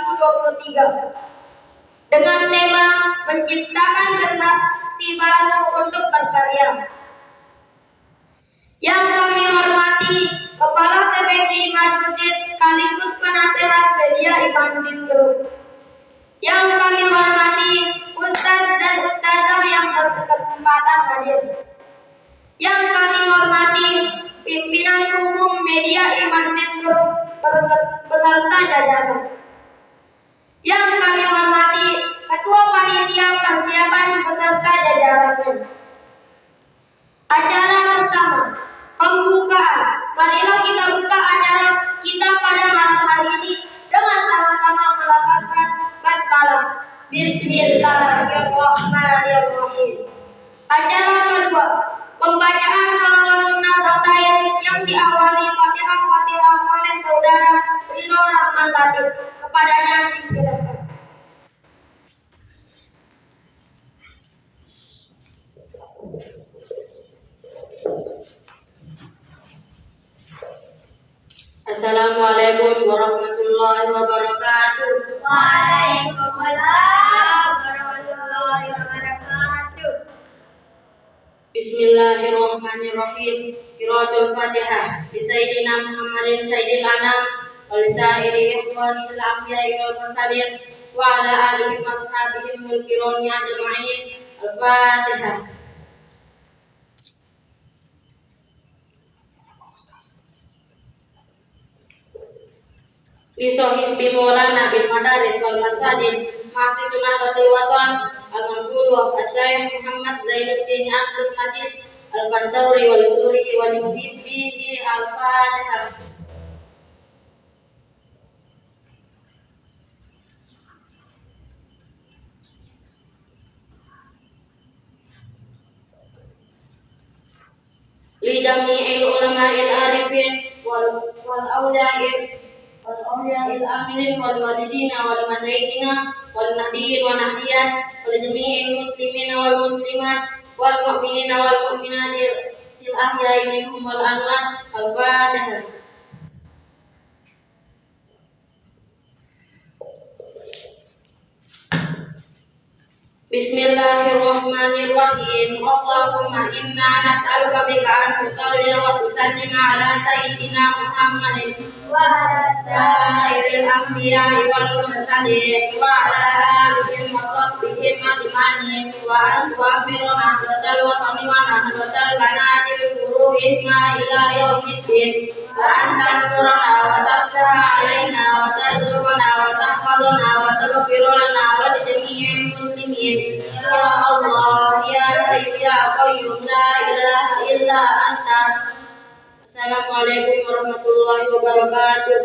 2023 dengan tema menciptakan generasi baru untuk berkarya. Yang kami hormati Kepala TPG Imamuddin sekaligus penasehat media Imamuddin Group. Yang kami hormati Ustadz dan Ustazah yang berkesempatan hadir. Yang kami hormati pimpinan umum media Imamuddin Group beserta jajaran. Yang kami hormati Ketua Panitia Persiapan beserta jajarannya. Acara pertama, pembukaan. Marilah kita buka acara kita pada malam hari ini dengan sama-sama melafazkan basmalah. Bismillahirrahmanirrahim. Acara kedua, pembacaan salawat nahdlatain yang diawali Fatihah-Fatihah oleh saudara Rino Rahman Latif. Kepadanya disilahkan. Assalamualaikum warahmatullahi wabarakatuh. Waalaikumsalam warahmatullahi wabarakatuh. Bismillahirrahmanirrahim. Qiraatul Fatihah bi Sayyidina Muhammadin Sayyidil Anam wa li sa'iri ikhwanil anbiya'i wal mursalin wa ala alihi wa ashabihim ajma'in. Al-Fatihah. Liso hisbi maulana bil madaris wal masajid masih sunnah batul watan wa asyaikh Muhammad Zainuddin Abdul Majid al Fansauri wal Suri wal Muhibbihi al Fatihah li jami'il ulama'il arifin wal wal awliya'il wal awliya'il amilin wal walidina wal masyayikhina wal nahdiyin wa nahdiyat wal wal muslimat wal wal ahya'i minhum wal Bismillahirrahmanirrahim. Allahumma inna nas'aluka bika an tusalli wa tusallima ala sayyidina Muhammadin wa ala sairil anbiya'i wal mursalin wa ala alihim wa sahbihim ajma'in wa an tu'ammiru nahdlatal watani wa nahdlatal banati bi furuhihima ila yaumiddin wa an tansurana wa tafsara alaina wa tarzuqana wa tahfazana Assalamualaikum warahmatullahi wabarakatuh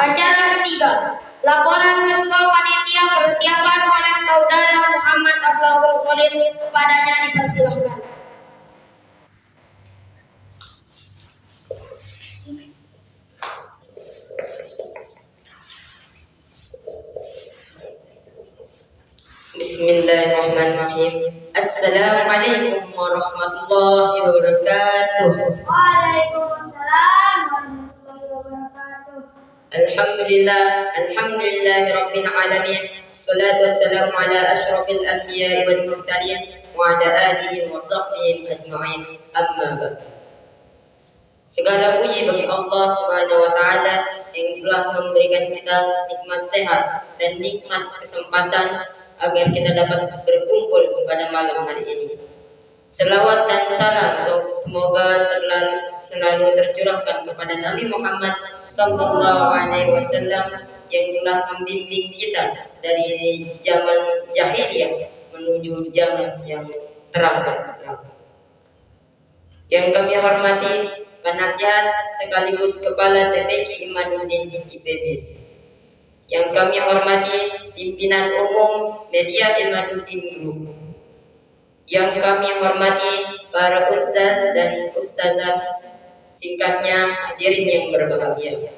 Acara ketiga, laporan Ketua Panitia Persiapan oleh Saudara Muhammad Abdul Kholis kepadanya dipersilahkan. Bismillahirrahmanirrahim. Assalamualaikum warahmatullahi wabarakatuh. Waalaikumsalam warahmatullahi wabarakatuh. Alhamdulillah Alhamdulillahi Rabbil Alamin. Assalatu wassalamu ala ashrafil anbiya wal mursalin Wa ala alihi wa sahbihi ajma'in. Amma ba'd. Segala puji bagi Allah Subhanahu wa taala yang telah memberikan kita nikmat sehat dan nikmat kesempatan agar kita dapat berkumpul pada malam hari ini. Selawat dan salam semoga terlalu, selalu tercurahkan kepada Nabi Muhammad Sallallahu Alaihi Wasallam yang telah membimbing kita dari zaman jahiliyah menuju zaman yang terang benderang. Yang kami hormati penasihat sekaligus kepala TPK Imanuddin IPB yang kami hormati pimpinan umum media Imanuddin Group yang kami hormati para ustaz dan ustazah Singkatnya, hadirin yang berbahagia.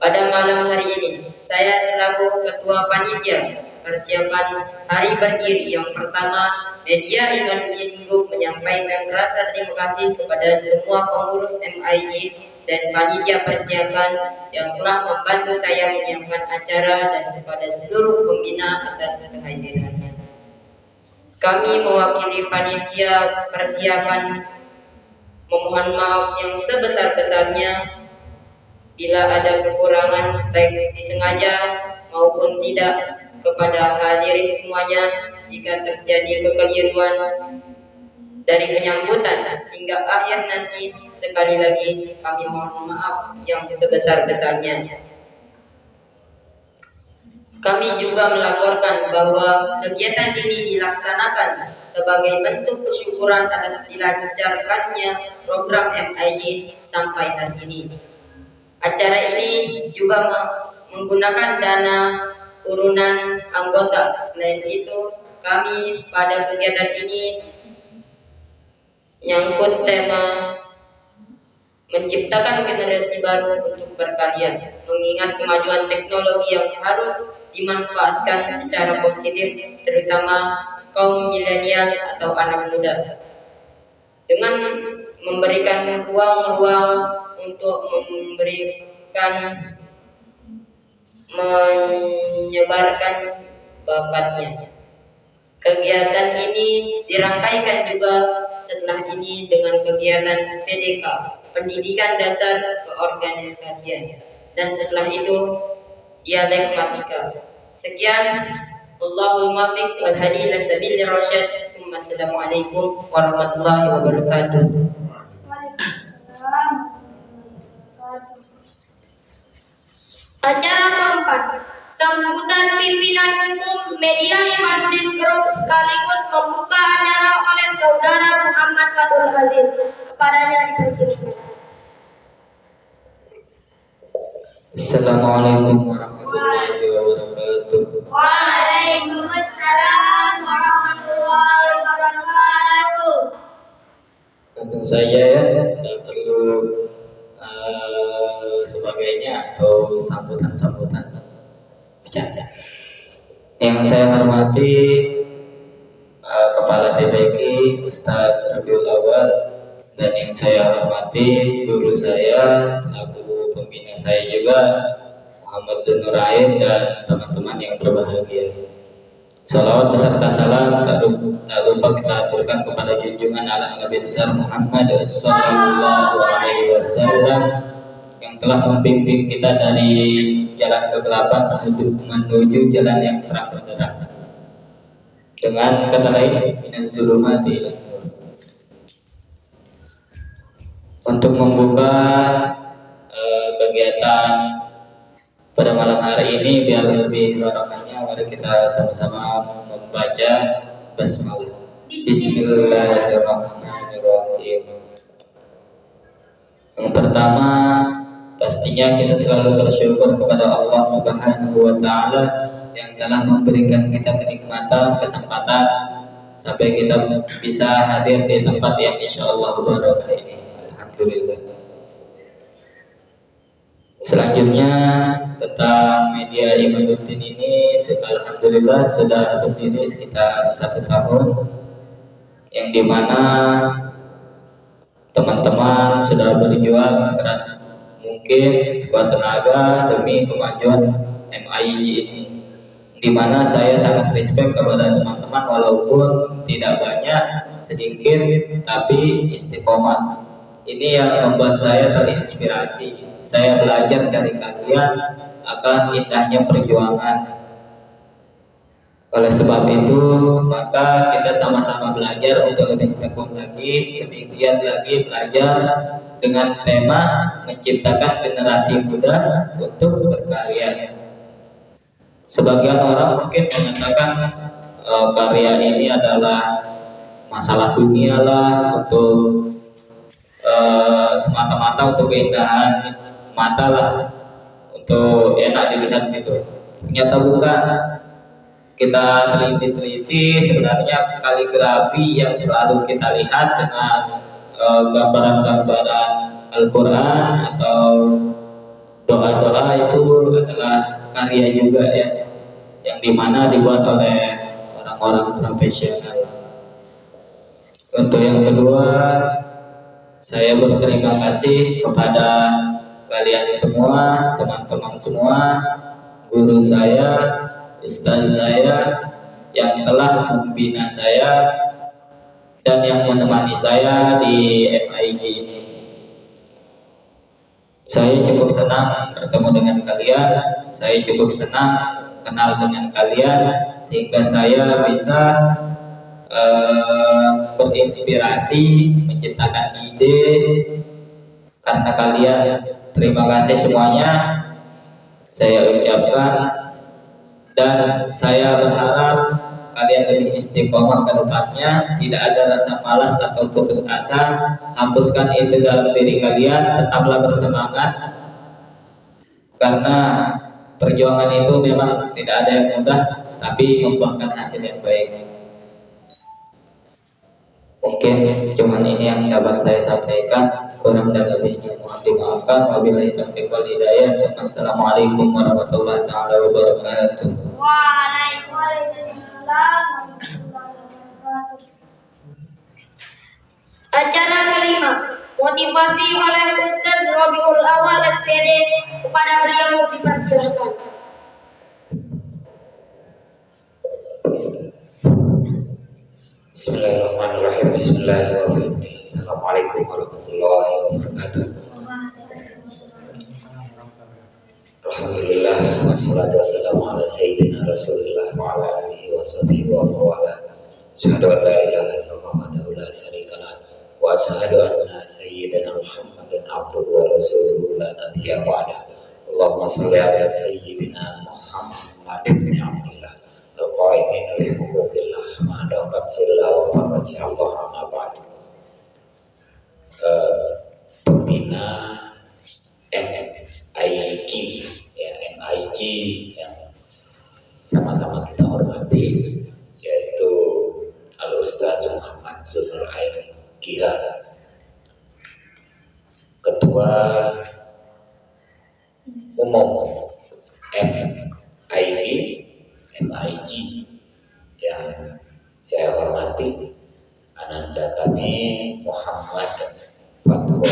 Pada malam hari ini, saya selaku Ketua Panitia persiapan Hari Berdiri yang pertama, Media Imanuddin Group menyampaikan rasa terima kasih kepada semua pengurus MIG dan panitia persiapan yang telah membantu saya menyiapkan acara dan kepada seluruh pembina atas kehadirannya. Kami mewakili panitia persiapan memohon maaf yang sebesar-besarnya bila ada kekurangan baik disengaja maupun tidak kepada hadirin semuanya jika terjadi kekeliruan dari penyambutan hingga akhir nanti sekali lagi kami mohon maaf yang sebesar-besarnya. Kami juga melaporkan bahwa kegiatan ini dilaksanakan sebagai bentuk kesyukuran atas dilancarkannya program MIG sampai hari ini. Acara ini juga menggunakan dana urunan anggota. Selain itu, kami pada kegiatan ini nyangkut tema menciptakan generasi baru untuk berkarya, mengingat kemajuan teknologi yang harus dimanfaatkan secara positif, terutama kaum milenial atau anak muda. Dengan memberikan ruang-ruang untuk memberikan menyebarkan bakatnya. Kegiatan ini dirangkaikan juga setelah ini dengan kegiatan PDK, pendidikan dasar keorganisasian, dan setelah itu dialektika. Sekian, Allahul muwaffiq wal hadi ila sabilir rasyad. Assalamualaikum warahmatullahi wabarakatuh. Waalaikumsalam. Acara keempat, sambutan pimpinan umum media Imanuddin Group sekaligus membuka acara oleh saudara Muhammad Fatul Aziz. Kepadanya dipersilakan. Assalamualaikum warahmatullahi wabarakatuh. Waalaikumsalam warahmatullahi wabarakatuh. Langsung saja ya, tidak perlu uh, sebagainya atau sambutan-sambutan bercanda. Yang saya hormati uh, Kepala TPK Ustadz Rabiul Awal dan yang saya hormati guru saya selaku pembina saya juga Muhammad Zunurain dan teman-teman yang berbahagia. Salawat beserta salam tak lupa, kita aturkan kepada junjungan ala Nabi besar Muhammad Sallallahu Alaihi Wasallam yang telah membimbing kita dari jalan kegelapan menuju, jalan yang terang benderang. Dengan kata lain, minaz zulumati Untuk membuka uh, kegiatan pada malam hari ini biar lebih barokahnya mari kita sama-sama membaca basmalah. Bismillahirrahmanirrahim. Yang pertama pastinya kita selalu bersyukur kepada Allah Subhanahu wa taala yang telah memberikan kita kenikmatan, kesempatan sampai kita bisa hadir di tempat yang insya Allah barokah ini. Alhamdulillah. Selanjutnya tentang media Imaduddin ini Alhamdulillah sudah berdiri sekitar satu tahun yang di mana teman-teman sudah berjuang sekeras mungkin sekuat tenaga demi kemajuan MII ini. Di mana saya sangat respect kepada teman-teman walaupun tidak banyak sedikit tapi istiqomah. Ini yang membuat saya terinspirasi. Saya belajar dari kalian akan indahnya perjuangan. Oleh sebab itu, maka kita sama-sama belajar untuk lebih tekun lagi, lebih giat lagi belajar dengan tema menciptakan generasi muda untuk berkarya. Sebagian orang mungkin mengatakan e, karya ini adalah masalah dunia lah untuk e, semata-mata untuk keindahan mata lah untuk enak dilihat gitu ternyata bukan kita teliti-teliti sebenarnya kaligrafi yang selalu kita lihat dengan gambaran gambaran uh, Al-Quran atau doa-doa itu adalah karya juga ya yang di mana dibuat oleh orang-orang profesional. Untuk yang kedua saya berterima kasih kepada kalian semua teman-teman semua guru saya ustaz saya yang telah membina saya dan yang menemani saya di MIG ini. Saya cukup senang bertemu dengan kalian, saya cukup senang kenal dengan kalian sehingga saya bisa uh, berinspirasi, menciptakan ide karena kalian. Terima kasih semuanya. Saya ucapkan dan saya berharap kalian lebih istiqomah ke depannya tidak ada rasa malas atau putus asa hapuskan itu dalam diri kalian tetaplah bersemangat. Karena perjuangan itu memang tidak ada yang mudah tapi membuahkan hasil yang baik. Mungkin cuman ini yang dapat saya sampaikan kurang dan lebihnya mohon dimaafkan wabillahi taufiq wal hidayah. Assalamualaikum warahmatullahi wabarakatuh. Waalaikumsalam Acara kelima, motivasi oleh Ustaz Robiul Awal SPD kepada beliau dipersilahkan. Bismillahirrahmanirrahim. Bismillahirrahmanirrahim. Assalamualaikum warahmatullahi wabarakatuh. Alhamdulillah wassalatu wassalamu ala sayyidina Rasulillah wa ala alihi wa sahbihi wa mawala. Asyhadu an la ilaha illallah wahdahu la syarikalah wa asyhadu anna sayyidina Muhammadan abduhu wa rasuluhu la nabiyya ba'da. Allahumma shalli ala sayyidina Muhammad ibn Abdullah al-qaimin huquqillah ma daqat silla wa faraji Allah amma ba'du. Uh, pembina MIG ya MIG yang sama-sama kita hormati yaitu Al Ustaz Muhammad Zunur Ain Kiha Ketua Umum MIG MIG yang saya hormati Ananda kami Muhammad Fathul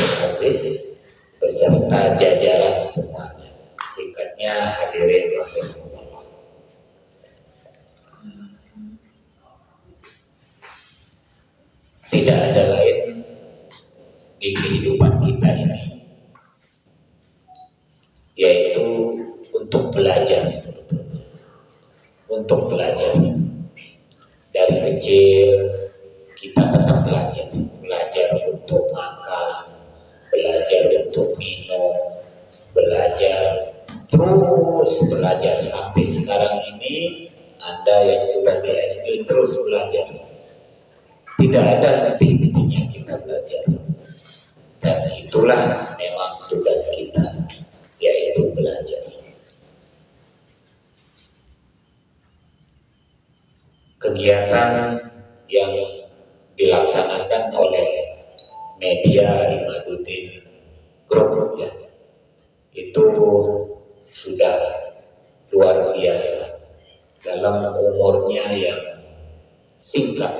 Aziz beserta jajaran semuanya. Singkatnya hadirin rahimahullah. Tidak ada lain di kehidupan kita ini yaitu untuk belajar sebetulnya. Untuk belajar. Dari kecil kita tetap belajar. Belajar untuk untuk minum, belajar terus belajar sampai sekarang ini Anda yang sudah di SD terus belajar. Tidak ada henti-hentinya kita belajar. Dan itulah memang tugas kita, yaitu belajar. Kegiatan yang dilaksanakan oleh media Imaduddin Group ya itu sudah luar biasa dalam umurnya yang singkat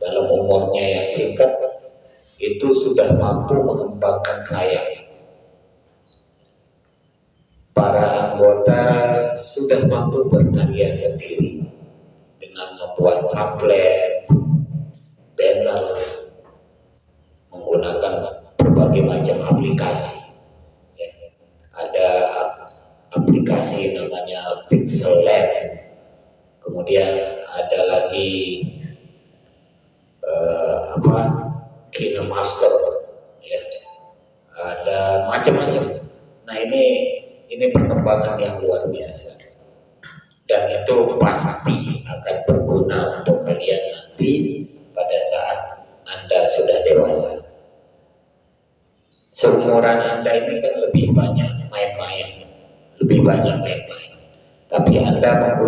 dalam umurnya yang singkat itu sudah mampu mengembangkan saya para anggota sudah mampu berkarya sendiri dengan membuat pamflet, banner, menggunakan berbagai macam aplikasi.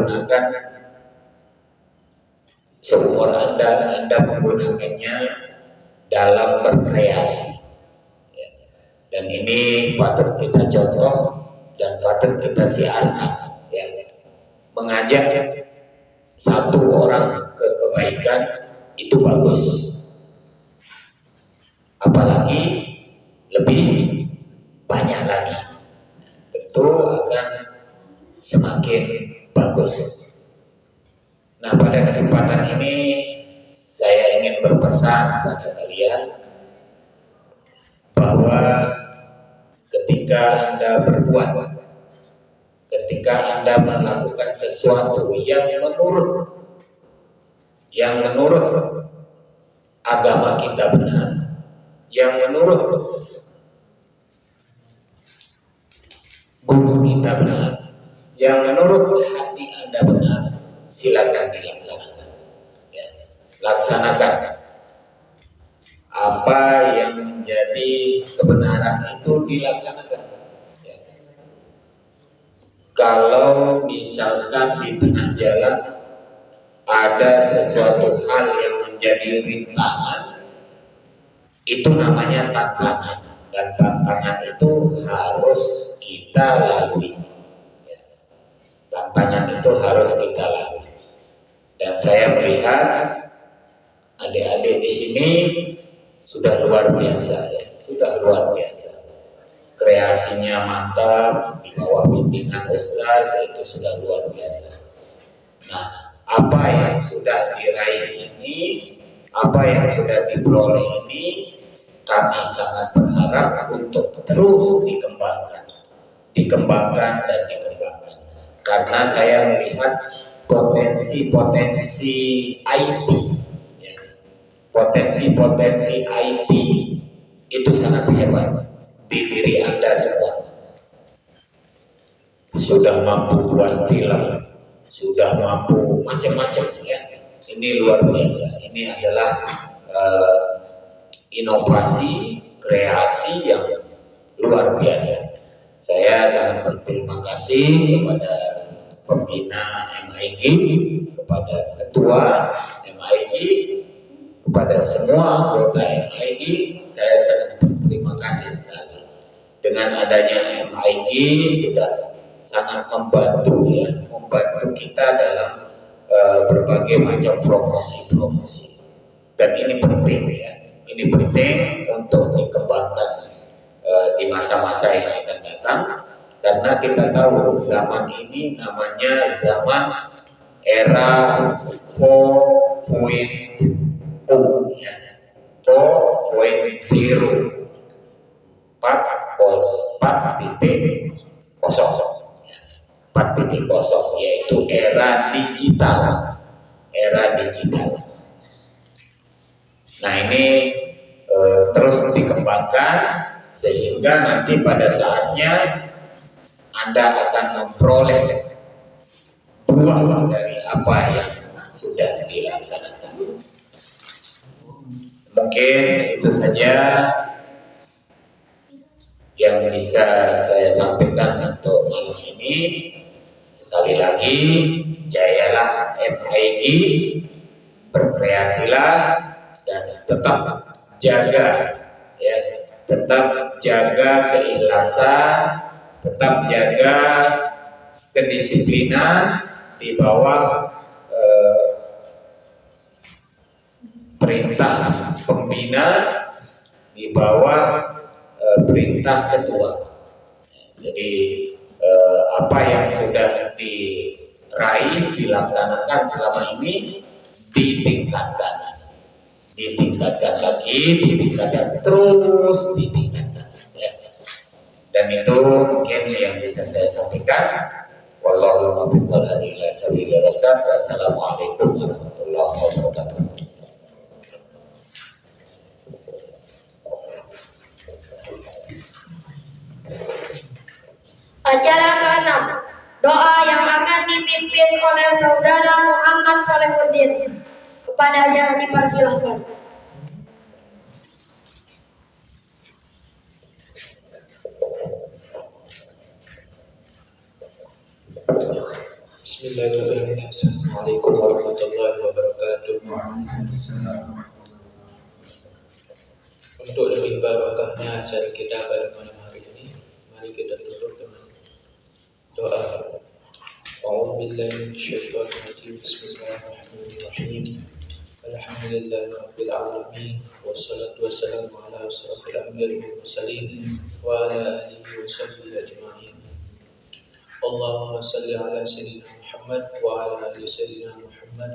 Menggunakan seumur Anda, Anda menggunakannya dalam berkreasi. Dan ini patut kita contoh dan patut kita siarkan ya. Mengajak satu orang ke kebaikan itu bagus. Apalagi lebih banyak lagi. Tentu akan semakin bagus. Nah pada kesempatan ini saya ingin berpesan kepada kalian bahwa ketika Anda berbuat, ketika Anda melakukan sesuatu yang menurut yang menurut agama kita benar, yang menurut guru kita benar, yang menurut hati Anda benar, silakan dilaksanakan. Ya, laksanakan apa yang menjadi kebenaran itu dilaksanakan. Ya. Kalau misalkan di tengah jalan ada sesuatu hal yang menjadi rintangan, itu namanya tantangan dan tantangan itu harus kita lalui. Tantangan itu harus kita lalui. Dan saya melihat adik-adik di sini sudah luar biasa ya, sudah luar biasa. Kreasinya mantap di bawah bimbingan Ustaz itu sudah luar biasa. Nah, apa yang sudah diraih ini, apa yang sudah diperoleh ini, kami sangat berharap untuk terus dikembangkan, dikembangkan dan dikembangkan. Karena saya melihat potensi-potensi IT potensi-potensi IT itu sangat hebat di diri Anda semua. Sudah mampu buat film, sudah mampu macam-macam ya. Ini luar biasa. Ini adalah uh, inovasi, kreasi yang luar biasa. Saya sangat berterima kasih kepada pembina MIG, kepada ketua MIG, kepada semua anggota MIG saya sangat berterima kasih sekali. Dengan adanya MIG sudah sangat membantu ya membantu kita dalam uh, berbagai macam promosi-promosi. Dan ini penting ya ini penting untuk dikembangkan uh, di masa-masa yang akan datang karena kita tahu zaman ini namanya zaman era 4.0 U ya. 4.0 4 kos 4 titik kosong ya. 4 titik kosong yaitu era digital era digital nah ini e, terus dikembangkan sehingga nanti pada saatnya Anda akan memperoleh buah dari apa yang sudah dilaksanakan. Mungkin itu saja yang bisa saya sampaikan untuk malam ini. Sekali lagi, jayalah MIG, berkreasilah dan tetap jaga ya, tetap jaga keikhlasan, tetap jaga kedisiplinan di bawah eh, perintah pembina di bawah e, perintah ketua. Jadi e, apa yang sudah diraih dilaksanakan selama ini ditingkatkan, ditingkatkan lagi, ditingkatkan terus, ditingkatkan. Itu mungkin yang bisa saya sampaikan. Wassalamualaikum warahmatullahi wabarakatuh. Acara ke-6 Doa yang akan dipimpin oleh Saudara Muhammad Solehuddin Kepadanya dipersilahkan Bismillahirrahmanirrahim Assalamualaikum warahmatullahi wabarakatuh Untuk lebih barokahnya acara kita pada malam hari ini, mari kita tutup dengan doa. أعوذ بالله من الشيطان الرجيم بسم الله الرحمن الرحيم الحمد لله رب العالمين والصلاة والسلام على أشرف الأنبياء والمرسلين وعلى آله وصحبه أجمعين اللهم صل على سيدنا محمد وعلى آل سيدنا محمد.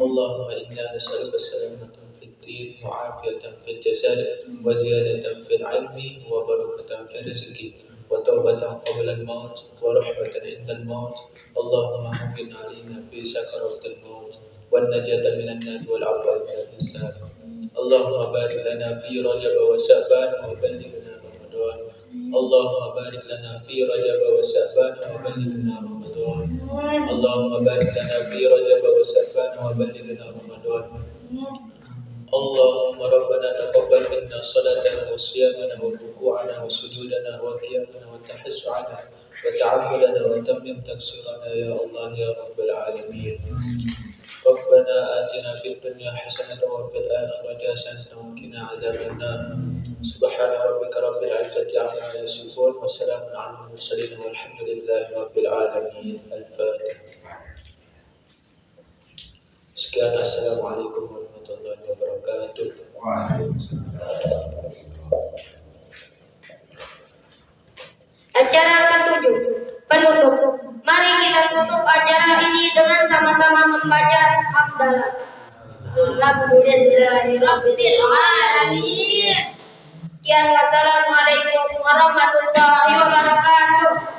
اللهم إنا نسألك السلامة في الدين وعافية في الجسد وزيادة في العلم وبركة في الرزق وتوبة قبل الموت ورحمة عند الموت. اللهم هون علينا في سكرات الموت والنجاة من النار والعفو من الحساب اللهم بارك لنا في رجب وشعبان وبلغنا اللهم بارك لنا في رجب وشعبان وبلغنا رمضان. اللهم بارك لنا في رجب وشعبان وبلغنا رمضان. اللهم ربنا تقبل منا صلاتنا وصيامنا وركوعنا وسجودنا وقيامنا وتحسعنا وتعبدنا وتمم تقصيرنا يا الله يا رب العالمين. ربنا آتنا في الدنيا حسنة وفي الآخرة حسنة وقنا عذاب النار سبحان ربك رب العزة عما يصفون وسلام على المرسلين والحمد لله رب العالمين الفاتحة Sekian Assalamualaikum warahmatullahi wabarakatuh. Acara ketujuh, penutup. Mari kita tutup acara ini dengan sama-sama membaca hamdalah. Alhamdulillahirabbil alamin. Sekian wassalamualaikum warahmatullahi wabarakatuh.